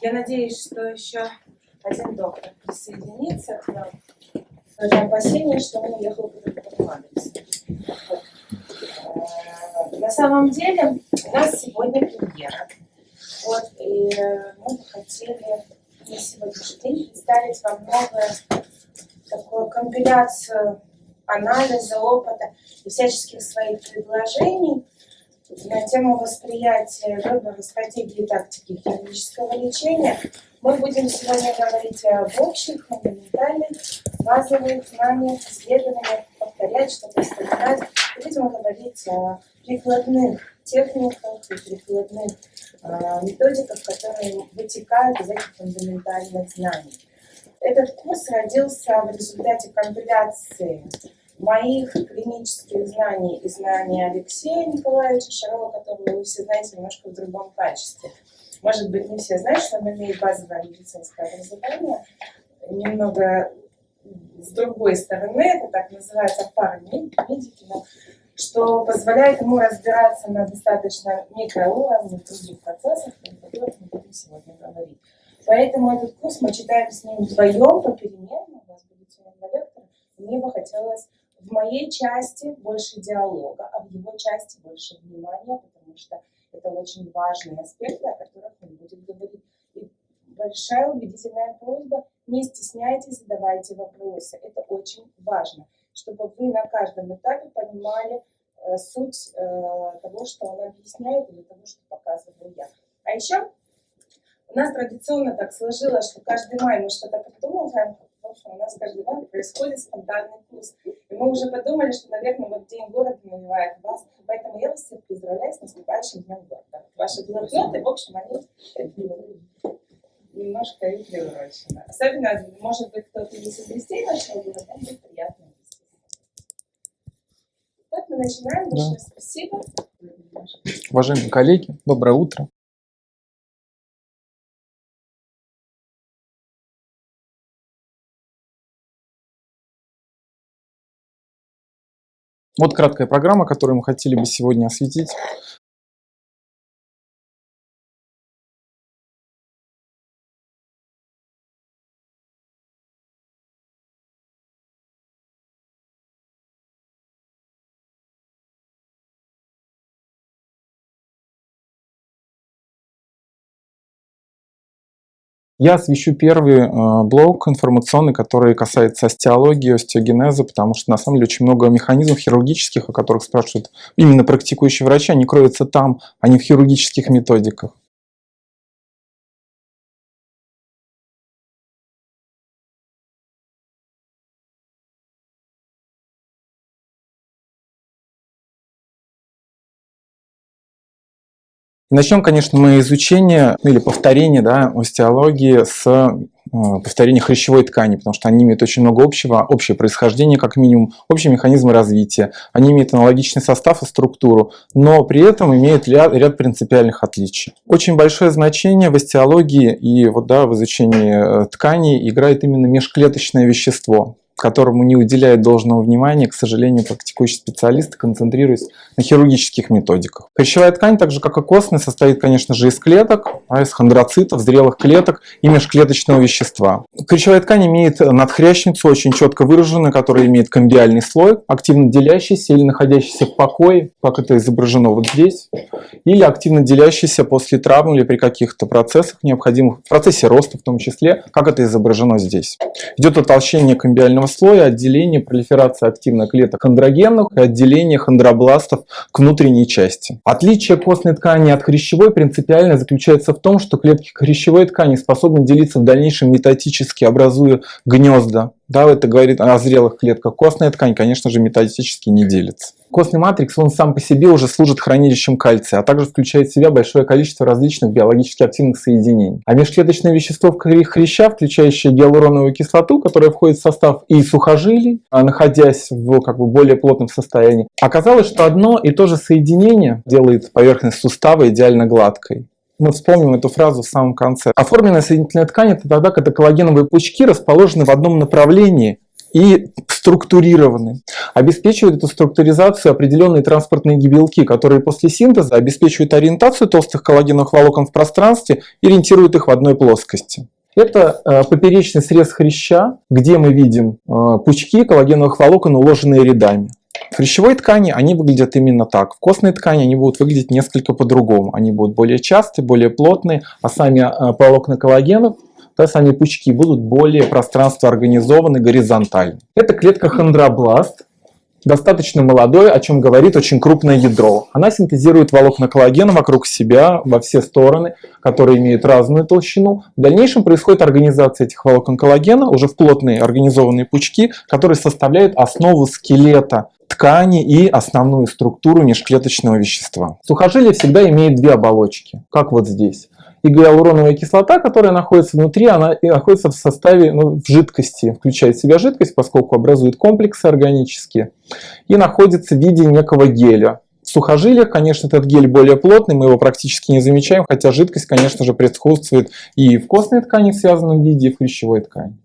Я надеюсь, что еще один доктор присоединится к нам. Это опасение, что он уехал по другому адресу. Вот. Э, На самом деле у нас сегодня премьера. Вот, и мы бы хотели на сегодняшний день представить вам новую такую компиляцию анализа, опыта и всяческих своих предложений на тему восприятия, выбора стратегии и тактики хирургического лечения. Мы будем сегодня говорить об общих, фундаментальных, базовых знаниях, исследованиях, повторять, что-то вспоминать. Будем говорить о прикладных техниках и прикладных э, методиках, которые вытекают из этих фундаментальных знаний. Этот курс родился в результате компиляции моих клинических знаний и знаний Алексея Николаевича Шарова, которого вы все знаете немножко в другом качестве. Может быть, не все знают, что он имеет базовое медицинское образование. Немного с другой стороны, это так называется парамедики, что позволяет ему разбираться на достаточно микроуровне в других процессах, о которых мы будем сегодня говорить. Поэтому этот курс мы читаем с ним вдвоем, попеременно, у нас будет сегодня два лектора. Мне бы хотелось в моей части больше диалога, а в его части больше внимания, потому что это очень важные аспекты, о которых он будет говорить. И большая убедительная просьба, не стесняйтесь, задавайте вопросы. Это очень важно, чтобы вы на каждом этапе понимали э, суть э, того, что он объясняет, или того, что показываю я. А еще у нас традиционно так сложилось, что каждый май мы что-то придумываем, что у нас каждый май происходит спонтанный курс. И мы уже подумали, что, наверное, вот День города навевает вас. Поэтому я вас всех поздравляю с наступающим Днем города. Ваши блокноты, в общем, они немножко и приурочены. Особенно, может быть, кто-то из гостей нашего города, будет приятно. Так, мы начинаем. Да. спасибо. Уважаемые коллеги, доброе утро. Вот краткая программа, которую мы хотели бы сегодня осветить. Я освещу первый э, блок информационный, который касается остеологии, остеогенеза, потому что на самом деле очень много механизмов хирургических, о которых спрашивают именно практикующие врачи, они кроются там, а не в хирургических методиках. Начнем, конечно, мы изучение или повторение да, остеологии с э, повторения хрящевой ткани, потому что они имеют очень много общего, общее происхождение как минимум, общие механизмы развития, они имеют аналогичный состав и структуру, но при этом имеют ряд, ряд принципиальных отличий. Очень большое значение в остеологии и вот, да, в изучении э, тканей играет именно межклеточное вещество которому не уделяют должного внимания, к сожалению, практикующие специалисты, концентрируясь на хирургических методиках. Хрящевая ткань, так же как и костная, состоит, конечно же, из клеток, а из хондроцитов, зрелых клеток и межклеточного вещества. Хрящевая ткань имеет надхрящницу, очень четко выраженную, которая имеет комбиальный слой, активно делящийся или находящийся в покое, как это изображено вот здесь, или активно делящийся после травмы или при каких-то процессах необходимых, в процессе роста в том числе, как это изображено здесь. Идет утолщение комбиального слоя отделение пролиферации активных клеток хондрогенных и отделение хондробластов к внутренней части. Отличие костной ткани от хрящевой принципиально заключается в том, что клетки хрящевой ткани способны делиться в дальнейшем метатически, образуя гнезда. Да, это говорит о зрелых клетках. Костная ткань, конечно же, метатически не делится. Костный матрикс, он сам по себе уже служит хранилищем кальция, а также включает в себя большое количество различных биологически активных соединений. А межклеточное вещество в хряща, включающее гиалуроновую кислоту, которая входит в состав и сухожилий, а находясь в как бы, более плотном состоянии, оказалось, что одно и то же соединение делает поверхность сустава идеально гладкой мы вспомним эту фразу в самом конце. Оформленная соединительная ткань – это тогда, когда коллагеновые пучки расположены в одном направлении и структурированы. Обеспечивают эту структуризацию определенные транспортные белки, которые после синтеза обеспечивают ориентацию толстых коллагеновых волокон в пространстве и ориентируют их в одной плоскости. Это э, поперечный срез хряща, где мы видим э, пучки коллагеновых волокон, уложенные рядами. В хрящевой ткани они выглядят именно так. В костной ткани они будут выглядеть несколько по-другому. Они будут более частые, более плотные, а сами э, волокна коллагенов да, сами пучки будут более пространство организованы горизонтально. Это клетка хондробласт, достаточно молодое, о чем говорит очень крупное ядро. Она синтезирует волокна коллагена вокруг себя во все стороны, которые имеют разную толщину. В дальнейшем происходит организация этих волокон коллагена уже в плотные организованные пучки, которые составляют основу скелета ткани и основную структуру межклеточного вещества. Сухожилие всегда имеет две оболочки, как вот здесь и гиалуроновая кислота, которая находится внутри, она находится в составе, ну, в жидкости, включает в себя жидкость, поскольку образует комплексы органические, и находится в виде некого геля. В сухожилиях, конечно, этот гель более плотный, мы его практически не замечаем, хотя жидкость, конечно же, присутствует и в костной ткани в связанном виде, и в хрящевой ткани.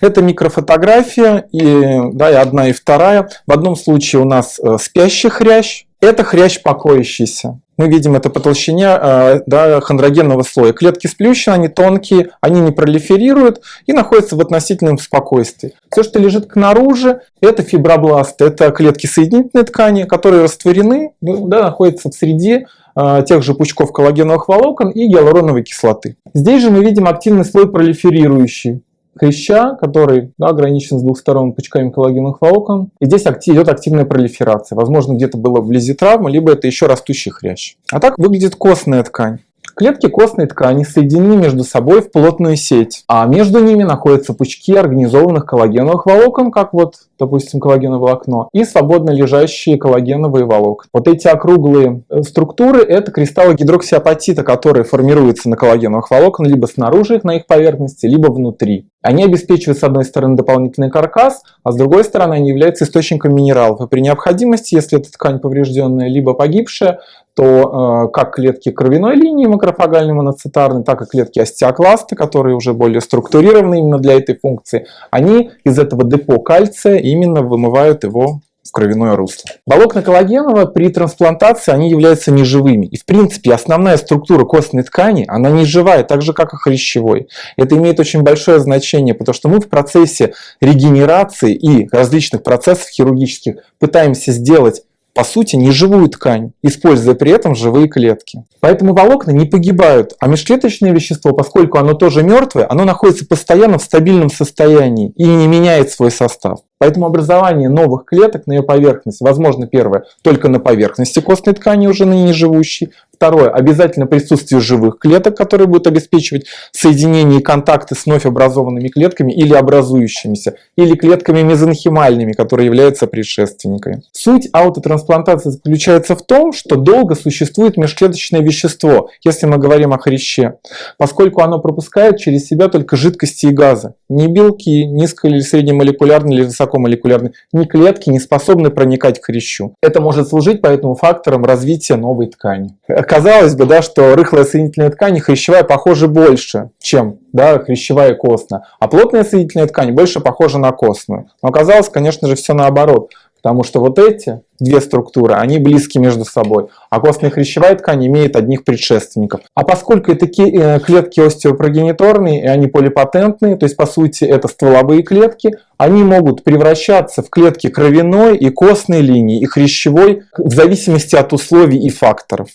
Это микрофотография, и, да, и одна, и вторая. В одном случае у нас э, спящий хрящ, это хрящ покоящийся. Мы видим это по толщине э, да, хондрогенного слоя. Клетки сплющены, они тонкие, они не пролиферируют и находятся в относительном спокойствии. Все, что лежит снаружи, это фибробласты, это клетки соединительной ткани, которые растворены, ну, да, находятся в среде э, тех же пучков коллагеновых волокон и гиалуроновой кислоты. Здесь же мы видим активный слой пролиферирующий хряща, который да, ограничен с двух сторон пучками коллагеновых волокон. И здесь идет активная пролиферация. Возможно, где-то было вблизи травмы, либо это еще растущий хрящ. А так выглядит костная ткань. Клетки костной ткани соединены между собой в плотную сеть, а между ними находятся пучки организованных коллагеновых волокон, как вот, допустим, коллагеновое волокно, и свободно лежащие коллагеновые волокна. Вот эти округлые э, структуры – это кристаллы гидроксиапатита, которые формируются на коллагеновых волокон либо снаружи их на их поверхности, либо внутри. Они обеспечивают, с одной стороны, дополнительный каркас, а с другой стороны, они являются источником минералов. И при необходимости, если эта ткань поврежденная, либо погибшая, то э, как клетки кровяной линии макрофагальной моноцитарной, так и клетки остеокласта, которые уже более структурированы именно для этой функции, они из этого депо кальция именно вымывают его в кровяное русло. Волокна коллагенова при трансплантации они являются неживыми. И в принципе основная структура костной ткани, она не живая, так же как и хрящевой. Это имеет очень большое значение, потому что мы в процессе регенерации и различных процессов хирургических пытаемся сделать по сути, неживую ткань, используя при этом живые клетки. Поэтому волокна не погибают, а межклеточное вещество, поскольку оно тоже мертвое, оно находится постоянно в стабильном состоянии и не меняет свой состав. Поэтому образование новых клеток на ее поверхности возможно первое только на поверхности костной ткани уже на ней живущей, Второе. Обязательно присутствие живых клеток, которые будут обеспечивать соединение и контакты с вновь образованными клетками или образующимися, или клетками мезонхимальными, которые являются предшественниками. Суть аутотрансплантации заключается в том, что долго существует межклеточное вещество, если мы говорим о хряще, поскольку оно пропускает через себя только жидкости и газы. Ни белки, низко- или среднемолекулярные или высокомолекулярные, ни клетки не способны проникать к хрящу. Это может служить поэтому фактором развития новой ткани казалось бы, да, что рыхлая соединительная ткань хрящевая похожа больше, чем да, хрящевая и костная, а плотная соединительная ткань больше похожа на костную. Но оказалось, конечно же, все наоборот, потому что вот эти две структуры, они близки между собой, а костная хрящевая ткань имеет одних предшественников. А поскольку это э, клетки остеопрогениторные, и они полипатентные, то есть по сути это стволовые клетки, они могут превращаться в клетки кровяной и костной линии, и хрящевой в зависимости от условий и факторов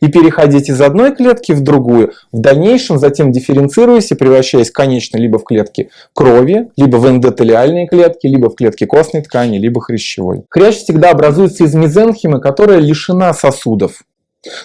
и переходить из одной клетки в другую, в дальнейшем затем дифференцируясь и превращаясь конечно либо в клетки крови, либо в эндотелиальные клетки, либо в клетки костной ткани, либо хрящевой. Хрящ всегда образуется из мезенхимы, которая лишена сосудов.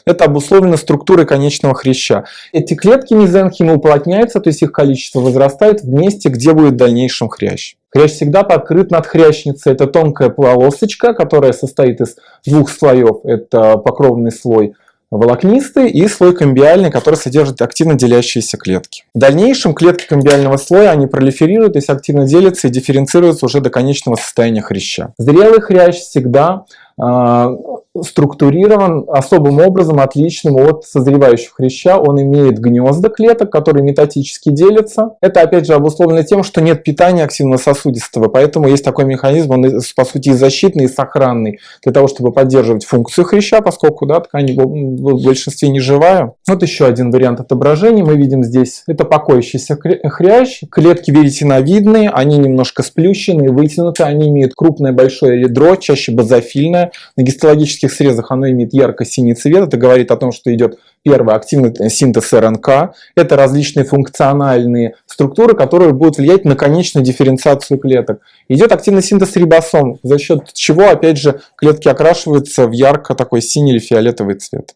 Это обусловлено структурой конечного хряща. Эти клетки мезенхимы уплотняются, то есть их количество возрастает в месте, где будет в дальнейшем хрящ. Хрящ всегда покрыт надхрящницей. Это тонкая полосочка, которая состоит из двух слоев. Это покровный слой волокнистый и слой комбиальный, который содержит активно делящиеся клетки. В дальнейшем клетки комбиального слоя они пролиферируют, то активно делятся и дифференцируются уже до конечного состояния хряща. Зрелый хрящ всегда структурирован особым образом, отличным от созревающего хряща. Он имеет гнезда клеток, которые метатически делятся. Это, опять же, обусловлено тем, что нет питания активно-сосудистого, поэтому есть такой механизм, он, по сути, и защитный, и сохранный, для того, чтобы поддерживать функцию хряща, поскольку да, ткань в большинстве не живая. Вот еще один вариант отображения. Мы видим здесь, это покоящийся хрящ. Клетки веретеновидные, они немножко сплющенные, вытянуты, они имеют крупное большое ядро, чаще базофильное. На гистологических срезах оно имеет ярко-синий цвет. Это говорит о том, что идет первый активный синтез РНК. Это различные функциональные структуры, которые будут влиять на конечную дифференциацию клеток. Идет активный синтез рибосом, за счет чего, опять же, клетки окрашиваются в ярко такой синий или фиолетовый цвет.